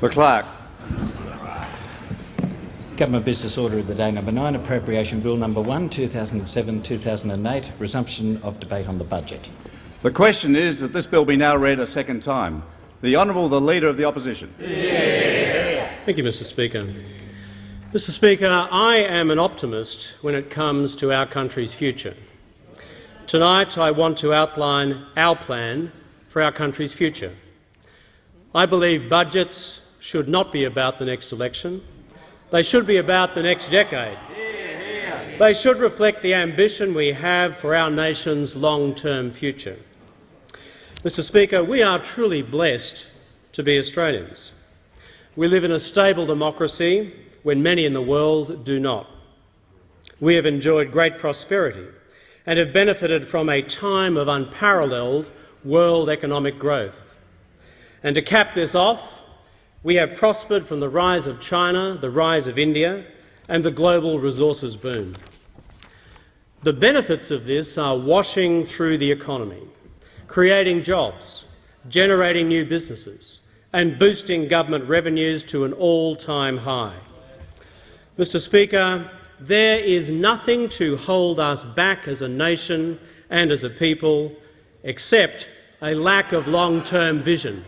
The clerk. Government Business Order of the Day number 9, Appropriation Bill number 1, 2007-2008, resumption of debate on the budget. The question is that this bill be now read a second time. The Honourable the Leader of the Opposition. Yeah. Thank you, Mr Speaker. Mr Speaker, I am an optimist when it comes to our country's future. Tonight I want to outline our plan for our country's future. I believe budgets should not be about the next election. They should be about the next decade. They should reflect the ambition we have for our nation's long-term future. Mr Speaker, we are truly blessed to be Australians. We live in a stable democracy when many in the world do not. We have enjoyed great prosperity and have benefited from a time of unparalleled world economic growth. And to cap this off, we have prospered from the rise of China, the rise of India and the global resources boom. The benefits of this are washing through the economy, creating jobs, generating new businesses and boosting government revenues to an all-time high. Mr Speaker, there is nothing to hold us back as a nation and as a people except a lack of long-term vision.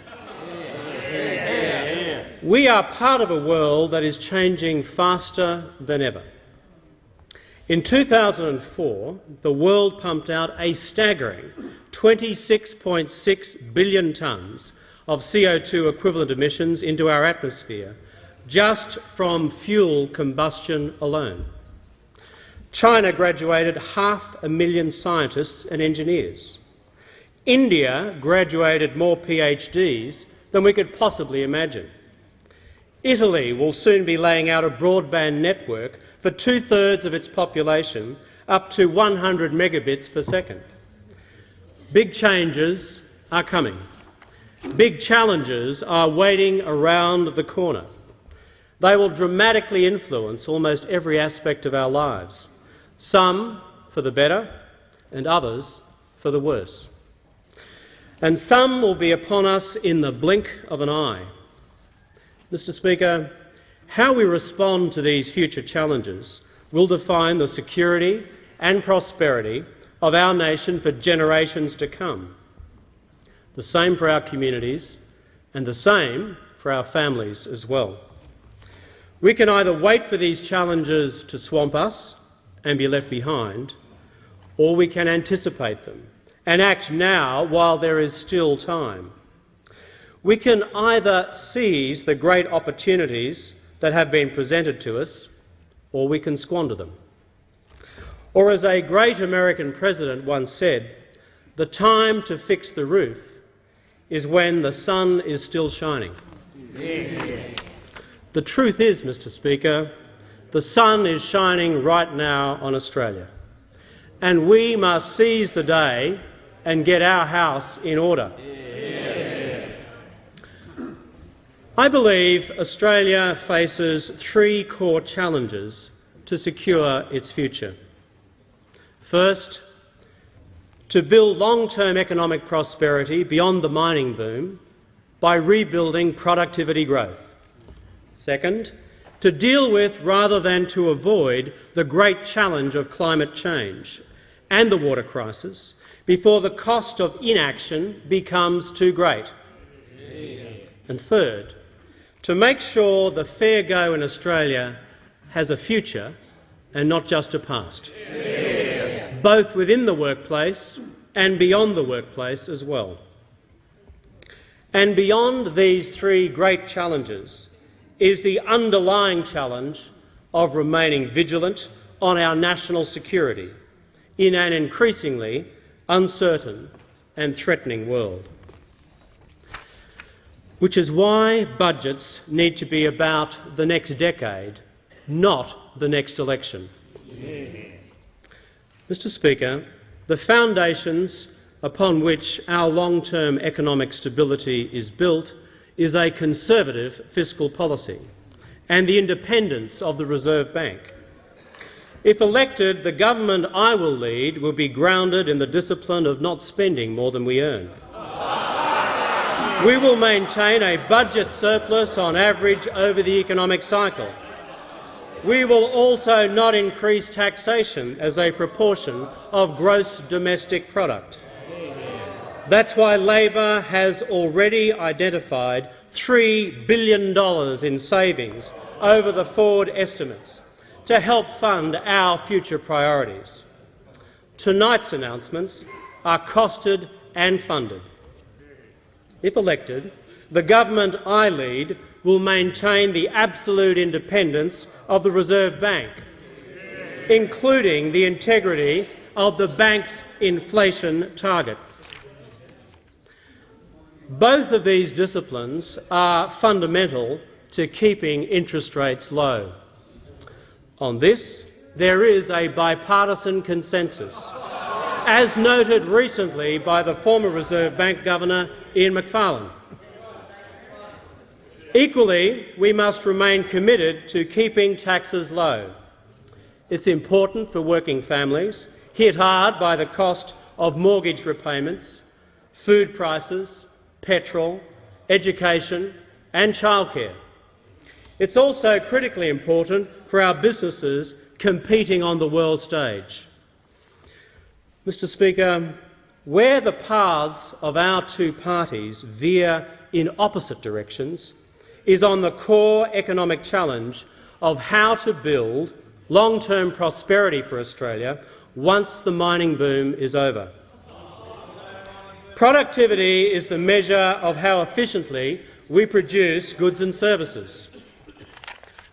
We are part of a world that is changing faster than ever. In 2004, the world pumped out a staggering 26.6 billion tonnes of CO2 equivalent emissions into our atmosphere just from fuel combustion alone. China graduated half a million scientists and engineers. India graduated more PhDs than we could possibly imagine. Italy will soon be laying out a broadband network for two-thirds of its population up to 100 megabits per second. Big changes are coming. Big challenges are waiting around the corner. They will dramatically influence almost every aspect of our lives, some for the better and others for the worse. And some will be upon us in the blink of an eye. Mr Speaker, how we respond to these future challenges will define the security and prosperity of our nation for generations to come. The same for our communities and the same for our families as well. We can either wait for these challenges to swamp us and be left behind, or we can anticipate them and act now while there is still time. We can either seize the great opportunities that have been presented to us, or we can squander them. Or as a great American president once said, the time to fix the roof is when the sun is still shining. Yeah. The truth is, Mr Speaker, the sun is shining right now on Australia, and we must seize the day and get our house in order. I believe Australia faces three core challenges to secure its future. First, to build long-term economic prosperity beyond the mining boom by rebuilding productivity growth. Second, to deal with rather than to avoid the great challenge of climate change and the water crisis before the cost of inaction becomes too great. And third, to make sure the fair go in Australia has a future and not just a past, yeah. both within the workplace and beyond the workplace as well. And beyond these three great challenges is the underlying challenge of remaining vigilant on our national security in an increasingly uncertain and threatening world which is why budgets need to be about the next decade, not the next election. Yeah. Mr Speaker, the foundations upon which our long-term economic stability is built is a conservative fiscal policy and the independence of the Reserve Bank. If elected, the government I will lead will be grounded in the discipline of not spending more than we earn. We will maintain a budget surplus on average over the economic cycle. We will also not increase taxation as a proportion of gross domestic product. That's why Labor has already identified $3 billion in savings over the forward estimates to help fund our future priorities. Tonight's announcements are costed and funded. If elected, the government I lead will maintain the absolute independence of the Reserve Bank, including the integrity of the bank's inflation target. Both of these disciplines are fundamental to keeping interest rates low. On this, there is a bipartisan consensus, as noted recently by the former Reserve Bank Governor Ian Macfarlane. Equally, we must remain committed to keeping taxes low. It's important for working families hit hard by the cost of mortgage repayments, food prices, petrol, education and childcare. It's also critically important for our businesses competing on the world stage. Mr Speaker, where the paths of our two parties veer in opposite directions is on the core economic challenge of how to build long-term prosperity for Australia once the mining boom is over. Productivity is the measure of how efficiently we produce goods and services.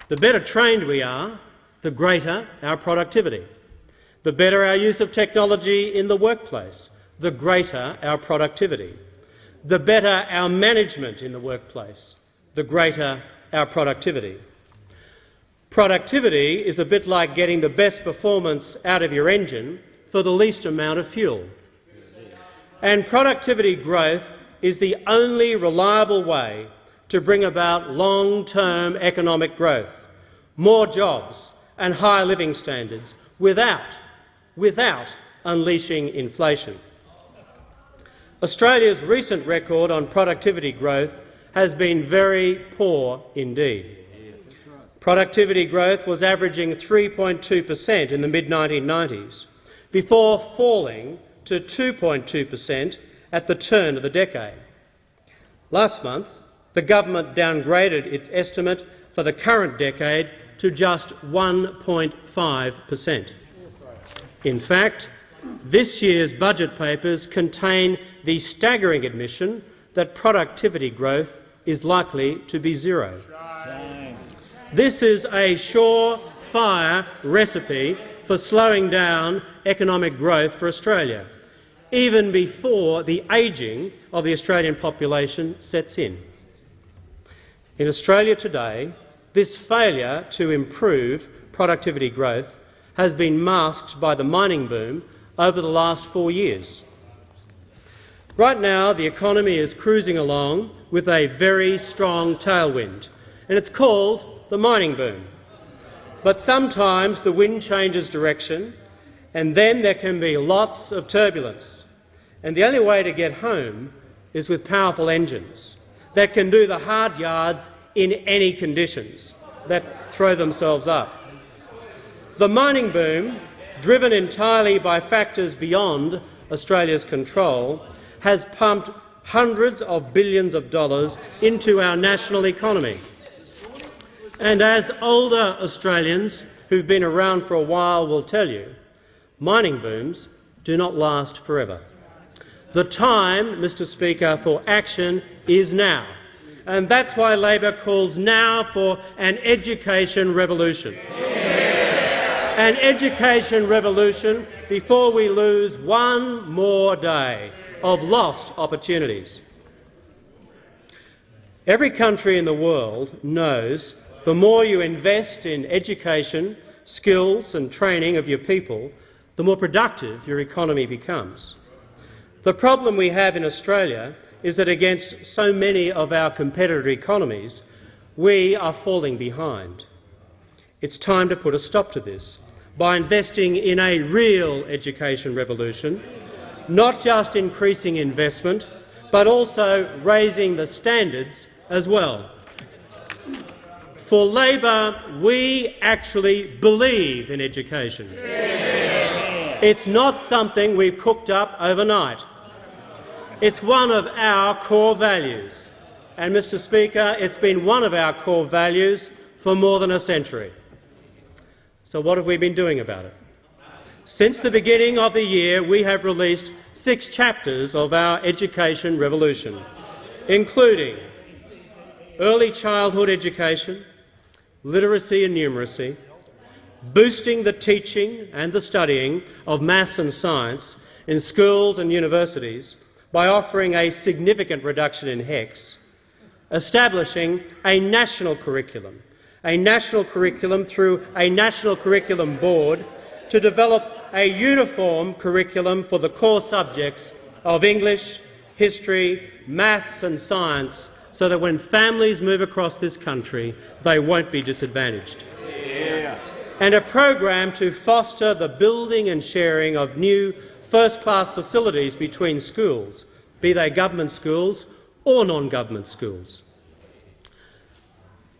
The better trained we are, the greater our productivity. The better our use of technology in the workplace, the greater our productivity. The better our management in the workplace, the greater our productivity. Productivity is a bit like getting the best performance out of your engine for the least amount of fuel. And productivity growth is the only reliable way to bring about long-term economic growth, more jobs and higher living standards without, without unleashing inflation. Australia's recent record on productivity growth has been very poor indeed. Productivity growth was averaging 3.2 per cent in the mid-1990s, before falling to 2.2 per cent at the turn of the decade. Last month, the government downgraded its estimate for the current decade to just 1.5 per cent. In fact, this year's budget papers contain the staggering admission that productivity growth is likely to be zero. This is a surefire recipe for slowing down economic growth for Australia, even before the ageing of the Australian population sets in. In Australia today, this failure to improve productivity growth has been masked by the mining boom over the last four years. Right now, the economy is cruising along with a very strong tailwind, and it's called the mining boom. But sometimes the wind changes direction, and then there can be lots of turbulence. And the only way to get home is with powerful engines that can do the hard yards in any conditions that throw themselves up. The mining boom, driven entirely by factors beyond Australia's control, has pumped hundreds of billions of dollars into our national economy. And as older Australians who've been around for a while will tell you, mining booms do not last forever. The time, Mr Speaker, for action is now, and that's why Labor calls now for an education revolution. Yeah. An education revolution before we lose one more day of lost opportunities. Every country in the world knows the more you invest in education, skills and training of your people, the more productive your economy becomes. The problem we have in Australia is that against so many of our competitor economies, we are falling behind. It's time to put a stop to this by investing in a real education revolution, not just increasing investment, but also raising the standards as well. For Labor, we actually believe in education. It's not something we've cooked up overnight. It's one of our core values. And, Mr Speaker, it's been one of our core values for more than a century. So what have we been doing about it? Since the beginning of the year, we have released six chapters of our education revolution, including early childhood education, literacy and numeracy, boosting the teaching and the studying of maths and science in schools and universities by offering a significant reduction in HECS, establishing a national curriculum, a national curriculum through a national curriculum board to develop a uniform curriculum for the core subjects of English, history, maths and science so that when families move across this country, they won't be disadvantaged. Yeah. And a program to foster the building and sharing of new first-class facilities between schools, be they government schools or non-government schools.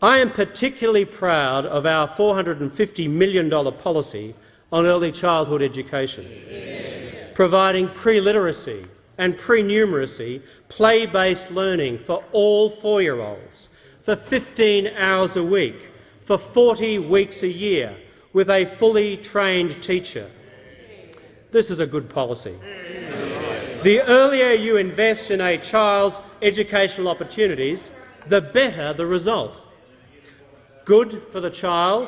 I am particularly proud of our $450 million policy on early childhood education, yeah. providing pre-literacy, and pre-numeracy play-based learning for all four-year-olds for 15 hours a week for 40 weeks a year with a fully trained teacher. This is a good policy. The earlier you invest in a child's educational opportunities, the better the result. Good for the child,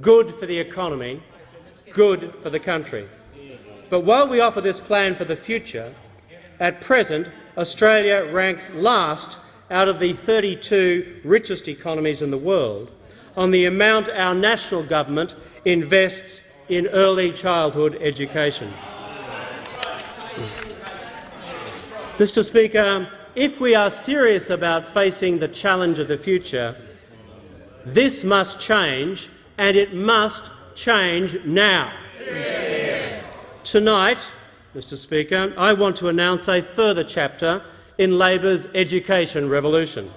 good for the economy, good for the country. But while we offer this plan for the future, at present, Australia ranks last out of the 32 richest economies in the world on the amount our national government invests in early childhood education. Mr Speaker, if we are serious about facing the challenge of the future, this must change, and it must change now. Yeah. Tonight, Mr Speaker, I want to announce a further chapter in Labor's education revolution.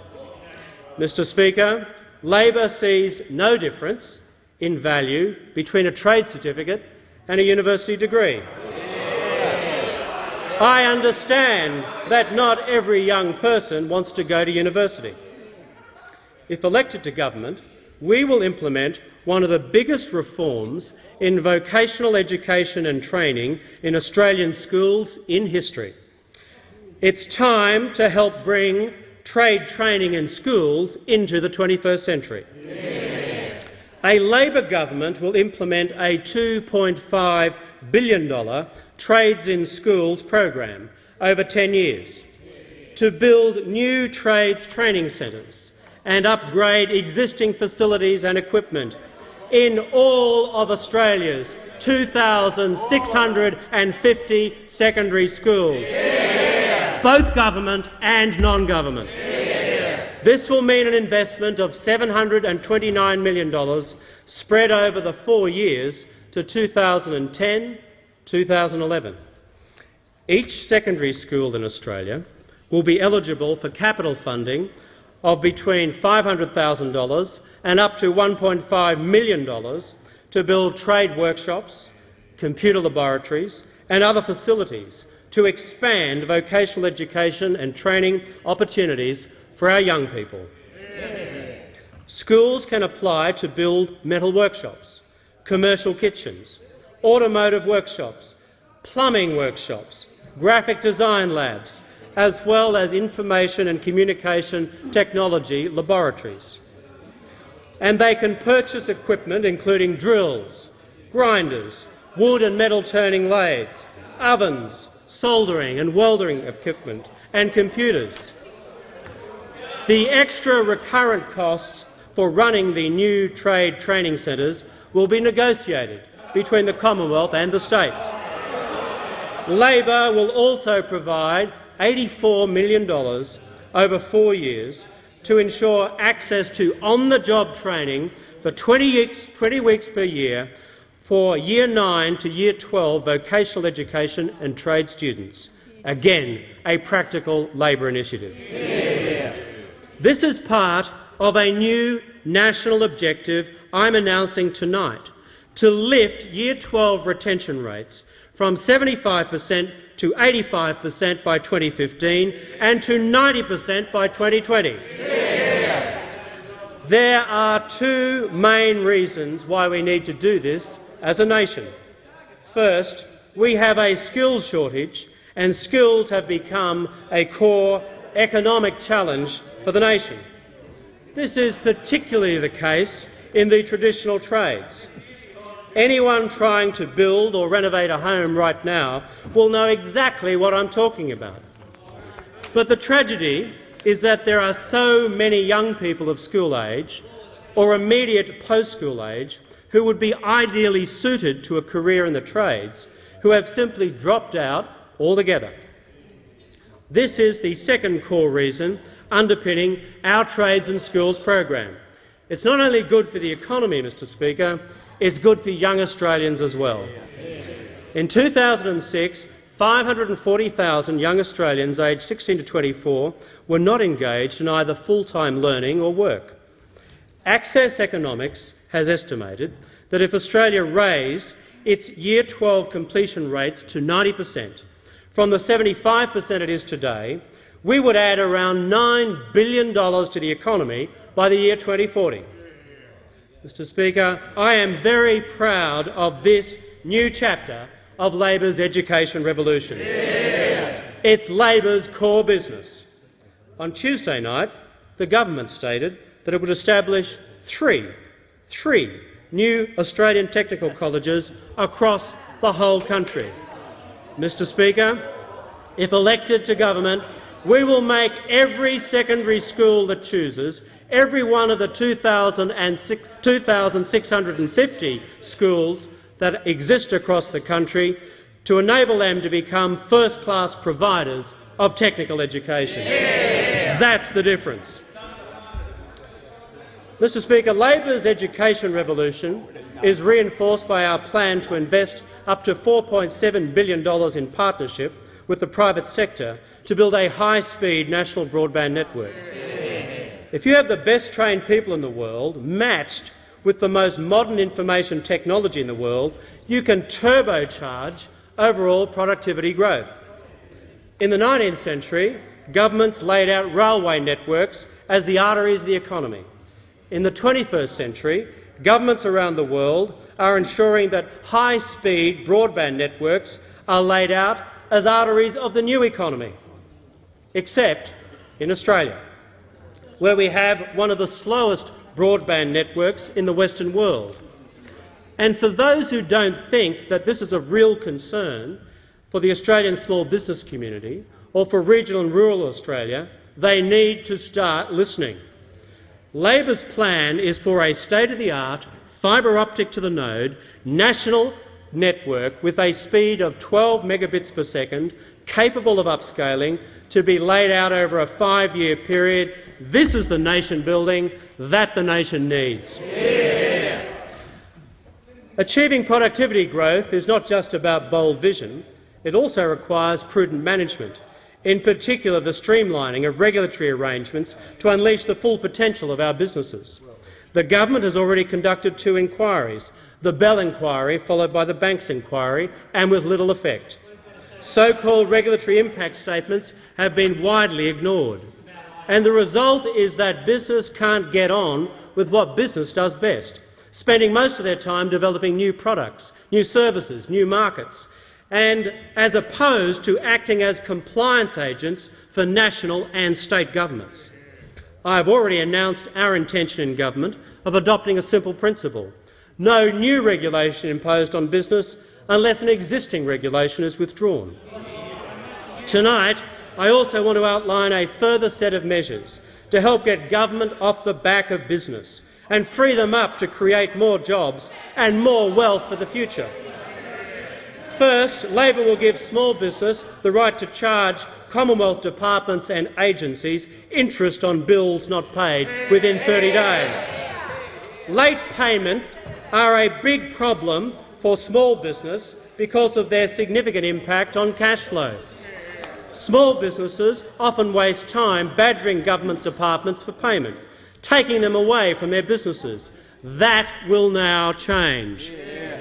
Mr Speaker, Labor sees no difference in value between a trade certificate and a university degree. I understand that not every young person wants to go to university. If elected to government, we will implement one of the biggest reforms in vocational education and training in Australian schools in history. It's time to help bring trade training in schools into the 21st century. Yeah. A Labor government will implement a $2.5 billion Trades in Schools program over 10 years to build new trades training centres and upgrade existing facilities and equipment in all of Australia's 2,650 secondary schools, yeah. both government and non-government. Yeah. This will mean an investment of $729 million spread over the four years to 2010-2011. Each secondary school in Australia will be eligible for capital funding of between $500,000 and up to $1.5 million to build trade workshops, computer laboratories and other facilities to expand vocational education and training opportunities for our young people. Yeah. Schools can apply to build metal workshops, commercial kitchens, automotive workshops, plumbing workshops, graphic design labs, as well as information and communication technology laboratories. And they can purchase equipment including drills, grinders, wood and metal turning lathes, ovens, soldering and welding equipment and computers. The extra recurrent costs for running the new trade training centres will be negotiated between the Commonwealth and the states. Labor will also provide $84 million over four years to ensure access to on-the-job training for 20 weeks, 20 weeks per year for Year 9 to Year 12 vocational education and trade students, Again, a practical Labor initiative. This is part of a new national objective I'm announcing tonight to lift Year 12 retention rates from 75 per cent to 85 per cent by 2015 and to 90 per cent by 2020. There are two main reasons why we need to do this as a nation. First, we have a skills shortage and skills have become a core economic challenge for the nation. This is particularly the case in the traditional trades. Anyone trying to build or renovate a home right now will know exactly what I'm talking about. But the tragedy is that there are so many young people of school age or immediate post-school age who would be ideally suited to a career in the trades who have simply dropped out altogether. This is the second core reason underpinning our Trades in schools program. It's not only good for the economy, Mr Speaker, it's good for young Australians as well. In 2006, 540,000 young Australians aged 16 to 24 were not engaged in either full-time learning or work. Access Economics has estimated that if Australia raised its Year 12 completion rates to 90 per cent, from the 75 per cent it is today, we would add around $9 billion to the economy by the year 2040. Mr Speaker, I am very proud of this new chapter of Labor's education revolution. Yeah. It's Labor's core business. On Tuesday night, the government stated that it would establish three, three new Australian technical colleges across the whole country. Mr Speaker, if elected to government, we will make every secondary school that chooses, every one of the 2,650 schools that exist across the country to enable them to become first-class providers of technical education. Yeah. That's the difference. Mr Speaker, Labor's education revolution is reinforced by our plan to invest up to $4.7 billion in partnership with the private sector to build a high-speed national broadband network. If you have the best trained people in the world matched with the most modern information technology in the world, you can turbocharge overall productivity growth. In the 19th century, governments laid out railway networks as the arteries of the economy. In the 21st century, governments around the world are ensuring that high-speed broadband networks are laid out as arteries of the new economy, except in Australia, where we have one of the slowest broadband networks in the Western world. And for those who don't think that this is a real concern for the Australian small business community or for regional and rural Australia, they need to start listening. Labor's plan is for a state-of-the-art, fibre optic to the node, national network with a speed of 12 megabits per second, capable of upscaling, to be laid out over a five-year period. This is the nation building that the nation needs. Yeah. Achieving productivity growth is not just about bold vision, it also requires prudent management, in particular the streamlining of regulatory arrangements to unleash the full potential of our businesses. The government has already conducted two inquiries, the Bell inquiry followed by the Banks inquiry, and with little effect. So-called regulatory impact statements have been widely ignored. And the result is that business can't get on with what business does best, spending most of their time developing new products, new services, new markets, and as opposed to acting as compliance agents for national and state governments. I have already announced our intention in government of adopting a simple principle. No new regulation imposed on business unless an existing regulation is withdrawn. Tonight, I also want to outline a further set of measures to help get government off the back of business and free them up to create more jobs and more wealth for the future. First, Labor will give small business the right to charge Commonwealth departments and agencies interest on bills not paid within 30 days. Late payments are a big problem for small business because of their significant impact on cash flow. Small businesses often waste time badgering government departments for payment, taking them away from their businesses. That will now change.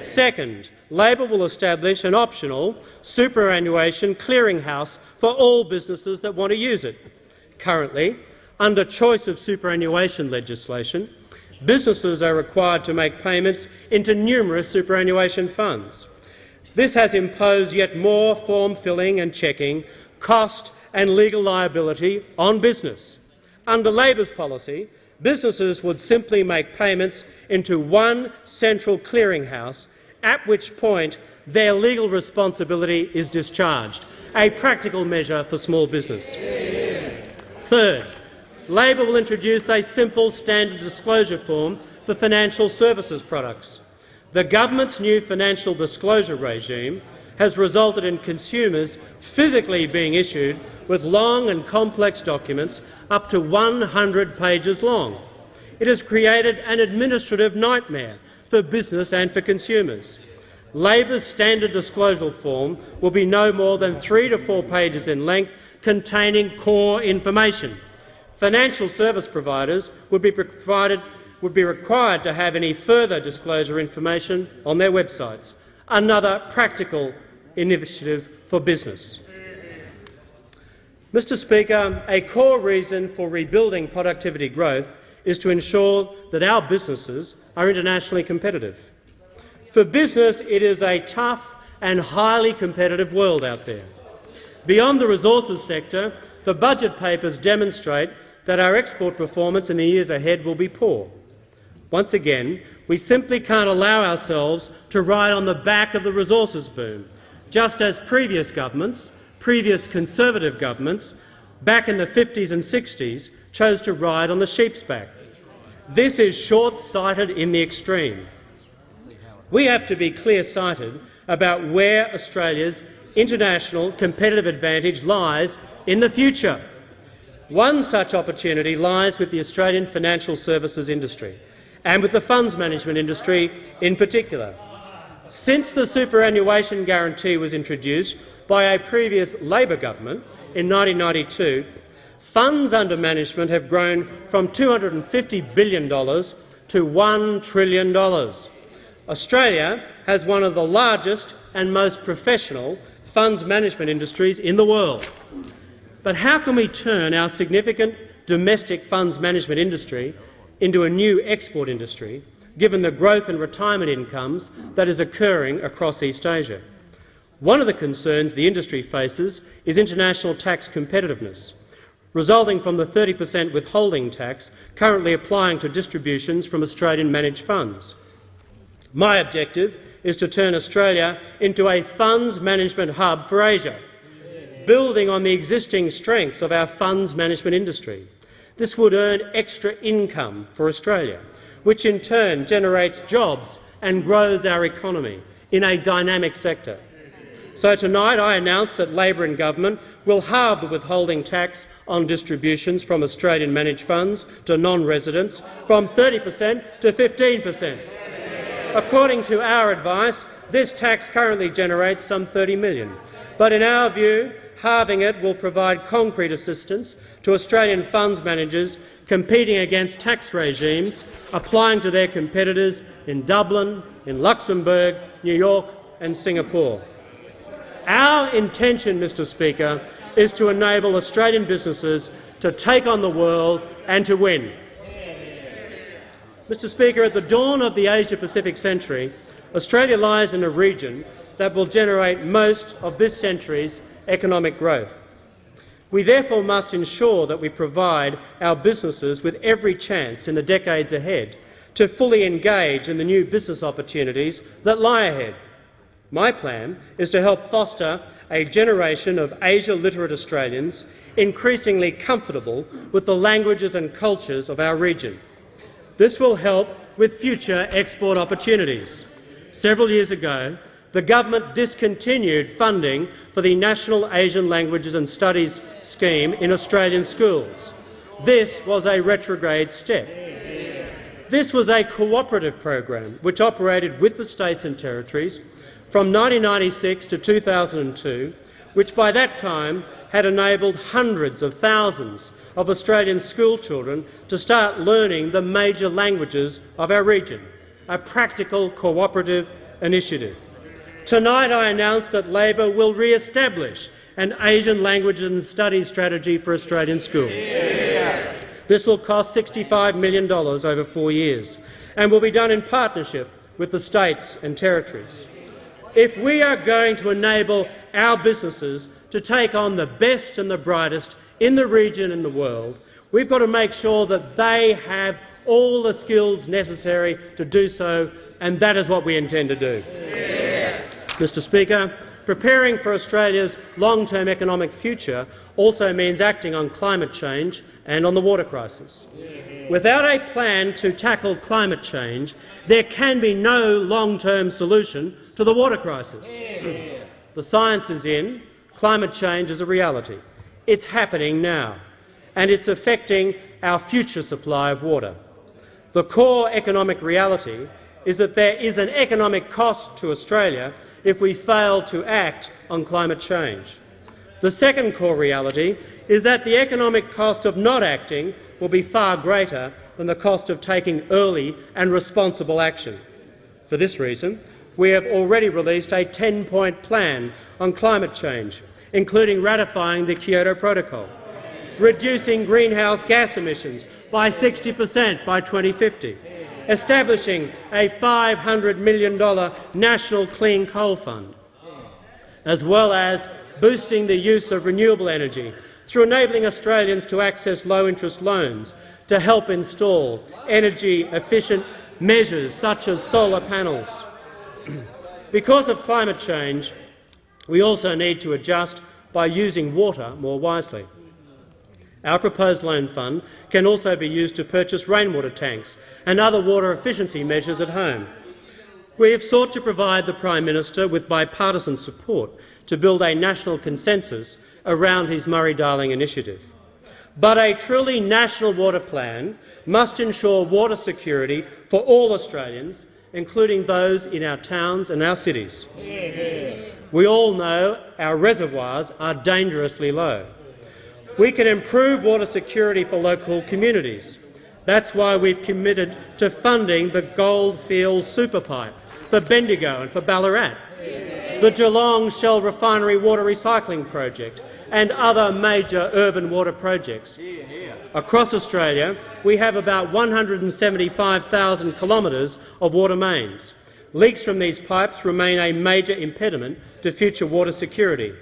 Second, Labor will establish an optional superannuation clearinghouse for all businesses that want to use it. Currently, under choice of superannuation legislation, businesses are required to make payments into numerous superannuation funds. This has imposed yet more form filling and checking, cost and legal liability on business. Under Labor's policy, businesses would simply make payments into one central clearinghouse, at which point their legal responsibility is discharged, a practical measure for small business. Third, Labor will introduce a simple standard disclosure form for financial services products. The government's new financial disclosure regime has resulted in consumers physically being issued with long and complex documents up to 100 pages long. It has created an administrative nightmare for business and for consumers. Labor's standard disclosure form will be no more than three to four pages in length containing core information. Financial service providers would be, provided, would be required to have any further disclosure information on their websites, another practical initiative for business. Mr Speaker, a core reason for rebuilding productivity growth is to ensure that our businesses are internationally competitive. For business, it is a tough and highly competitive world out there. Beyond the resources sector, the budget papers demonstrate that our export performance in the years ahead will be poor. Once again, we simply can't allow ourselves to ride on the back of the resources boom, just as previous governments, previous Conservative governments, back in the 50s and 60s, chose to ride on the sheep's back. This is short-sighted in the extreme. We have to be clear-sighted about where Australia's international competitive advantage lies in the future. One such opportunity lies with the Australian financial services industry and with the funds management industry in particular. Since the superannuation guarantee was introduced by a previous Labor government in 1992, funds under management have grown from $250 billion to $1 trillion. Australia has one of the largest and most professional funds management industries in the world. But how can we turn our significant domestic funds management industry into a new export industry, given the growth in retirement incomes that is occurring across East Asia? One of the concerns the industry faces is international tax competitiveness, resulting from the 30 per cent withholding tax currently applying to distributions from Australian managed funds. My objective is to turn Australia into a funds management hub for Asia, building on the existing strengths of our funds management industry. This would earn extra income for Australia, which in turn generates jobs and grows our economy in a dynamic sector. So tonight I announce that Labor and government will halve the withholding tax on distributions from Australian managed funds to non-residents from 30 per cent to 15 per cent. According to our advice, this tax currently generates some 30 million. But in our view, halving it will provide concrete assistance to Australian funds managers competing against tax regimes applying to their competitors in Dublin, in Luxembourg, New York and Singapore. Our intention, Mr Speaker, is to enable Australian businesses to take on the world and to win. Mr Speaker, at the dawn of the Asia-Pacific century, Australia lies in a region that will generate most of this century's economic growth. We therefore must ensure that we provide our businesses with every chance in the decades ahead to fully engage in the new business opportunities that lie ahead. My plan is to help foster a generation of Asia-literate Australians increasingly comfortable with the languages and cultures of our region. This will help with future export opportunities. Several years ago, the government discontinued funding for the National Asian Languages and Studies scheme in Australian schools. This was a retrograde step. This was a cooperative program which operated with the states and territories from 1996 to 2002, which by that time had enabled hundreds of thousands of Australian schoolchildren to start learning the major languages of our region, a practical cooperative initiative. Tonight I announce that Labor will re-establish an Asian languages and studies strategy for Australian schools. This will cost $65 million over four years and will be done in partnership with the states and territories. If we are going to enable our businesses to take on the best and the brightest in the region and the world, we've got to make sure that they have all the skills necessary to do so, and that is what we intend to do. Yeah. Mr Speaker, preparing for Australia's long-term economic future also means acting on climate change and on the water crisis. Without a plan to tackle climate change, there can be no long-term solution to the water crisis. The science is in. Climate change is a reality. It's happening now, and it's affecting our future supply of water. The core economic reality is that there is an economic cost to Australia if we fail to act on climate change. The second core reality is that the economic cost of not acting will be far greater than the cost of taking early and responsible action. For this reason, we have already released a 10-point plan on climate change, including ratifying the Kyoto Protocol, reducing greenhouse gas emissions by 60 per cent by 2050, establishing a $500 million national clean coal fund, as well as boosting the use of renewable energy through enabling Australians to access low-interest loans to help install energy-efficient measures such as solar panels. because of climate change, we also need to adjust by using water more wisely. Our proposed loan fund can also be used to purchase rainwater tanks and other water efficiency measures at home. We have sought to provide the Prime Minister with bipartisan support to build a national consensus around his Murray-Darling initiative. But a truly national water plan must ensure water security for all Australians, including those in our towns and our cities. We all know our reservoirs are dangerously low. We can improve water security for local communities. That's why we've committed to funding the Goldfields Superpipe for Bendigo and for Ballarat, the Geelong Shell Refinery Water Recycling Project and other major urban water projects. Across Australia, we have about 175,000 kilometres of water mains. Leaks from these pipes remain a major impediment to future water security.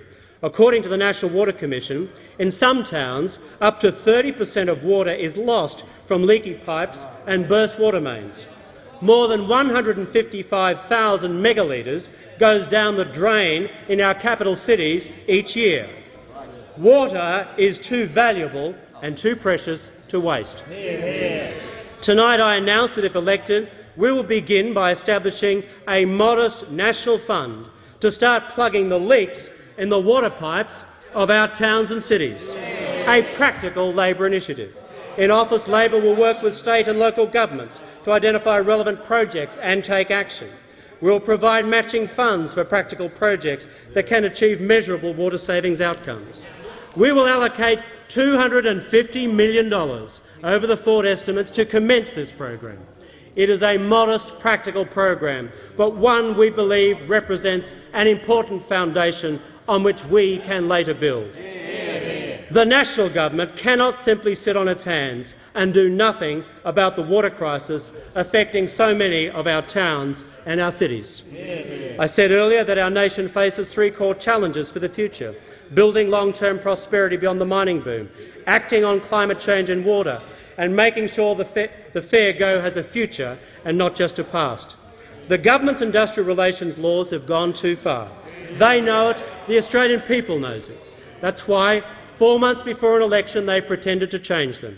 According to the National Water Commission, in some towns up to 30 per cent of water is lost from leaky pipes and burst water mains. More than 155,000 megalitres goes down the drain in our capital cities each year. Water is too valuable and too precious to waste. Tonight I announce that if elected, we will begin by establishing a modest national fund to start plugging the leaks in the water pipes of our towns and cities, a practical Labor initiative. In office, Labor will work with state and local governments to identify relevant projects and take action. We will provide matching funds for practical projects that can achieve measurable water savings outcomes. We will allocate $250 million over the forward estimates to commence this program. It is a modest, practical program, but one we believe represents an important foundation on which we can later build. The national government cannot simply sit on its hands and do nothing about the water crisis affecting so many of our towns and our cities. I said earlier that our nation faces three core challenges for the future building long-term prosperity beyond the mining boom, acting on climate change and water, and making sure the, fa the fair go has a future and not just a past. The government's industrial relations laws have gone too far. They know it, the Australian people knows it. That's why, four months before an election, they pretended to change them.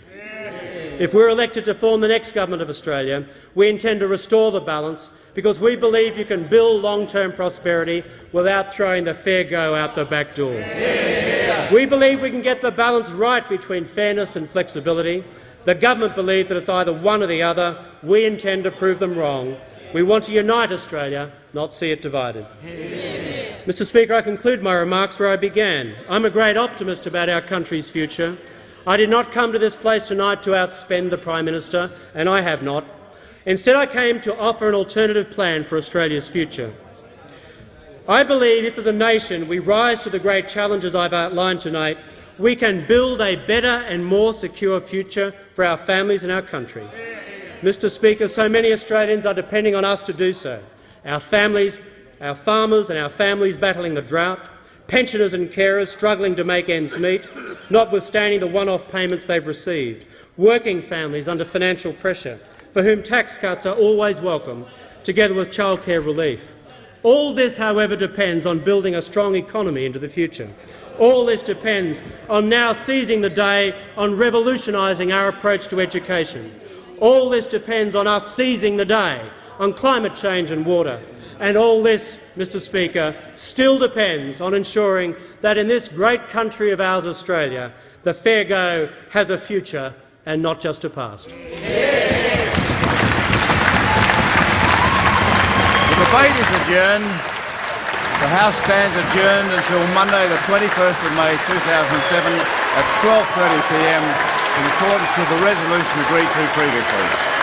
If we're elected to form the next government of Australia, we intend to restore the balance because we believe you can build long-term prosperity without throwing the fair go out the back door. We believe we can get the balance right between fairness and flexibility. The government believes that it's either one or the other. We intend to prove them wrong. We want to unite Australia, not see it divided. Mr Speaker, I conclude my remarks where I began. I'm a great optimist about our country's future. I did not come to this place tonight to outspend the Prime Minister, and I have not. Instead, I came to offer an alternative plan for Australia's future. I believe if as a nation we rise to the great challenges I've outlined tonight, we can build a better and more secure future for our families and our country. Mr Speaker, so many Australians are depending on us to do so. Our families, our farmers and our families battling the drought, pensioners and carers struggling to make ends meet, notwithstanding the one-off payments they've received, working families under financial pressure, for whom tax cuts are always welcome, together with childcare relief. All this, however, depends on building a strong economy into the future. All this depends on now seizing the day on revolutionising our approach to education. All this depends on us seizing the day on climate change and water. And all this, Mr Speaker, still depends on ensuring that in this great country of ours, Australia, the fair go has a future and not just a past. The debate is adjourned. The House stands adjourned until Monday, the 21st of May 2007 at 12.30pm in accordance with the resolution agreed to previously.